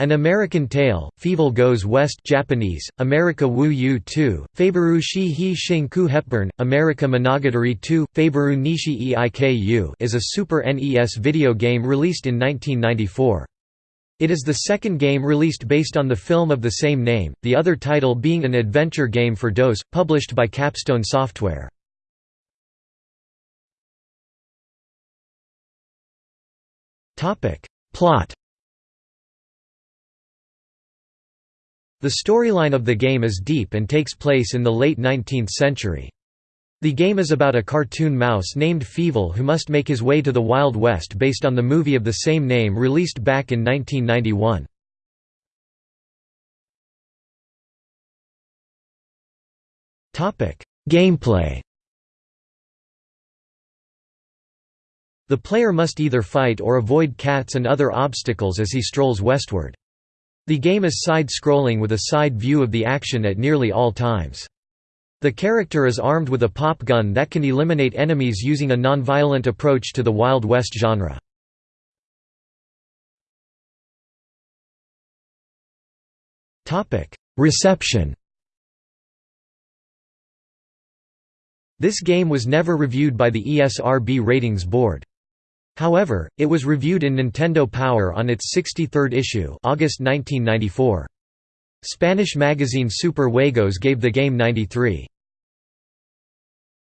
An American Tale, Fievel Goes West Japanese, America Wu Yu 2, Faberu shi hi shinku Hepburn, America Monogatari 2, Faberu nishi eiku is a Super NES video game released in 1994. It is the second game released based on the film of the same name, the other title being an adventure game for DOS, published by Capstone Software. Plot The storyline of the game is deep and takes place in the late 19th century. The game is about a cartoon mouse named Fievel who must make his way to the Wild West based on the movie of the same name released back in 1991. Gameplay The player must either fight or avoid cats and other obstacles as he strolls westward. The game is side-scrolling with a side view of the action at nearly all times. The character is armed with a pop gun that can eliminate enemies using a non-violent approach to the Wild West genre. Reception This game was never reviewed by the ESRB Ratings Board. However, it was reviewed in Nintendo Power on its 63rd issue August 1994. Spanish magazine Super Juegos gave the game 93.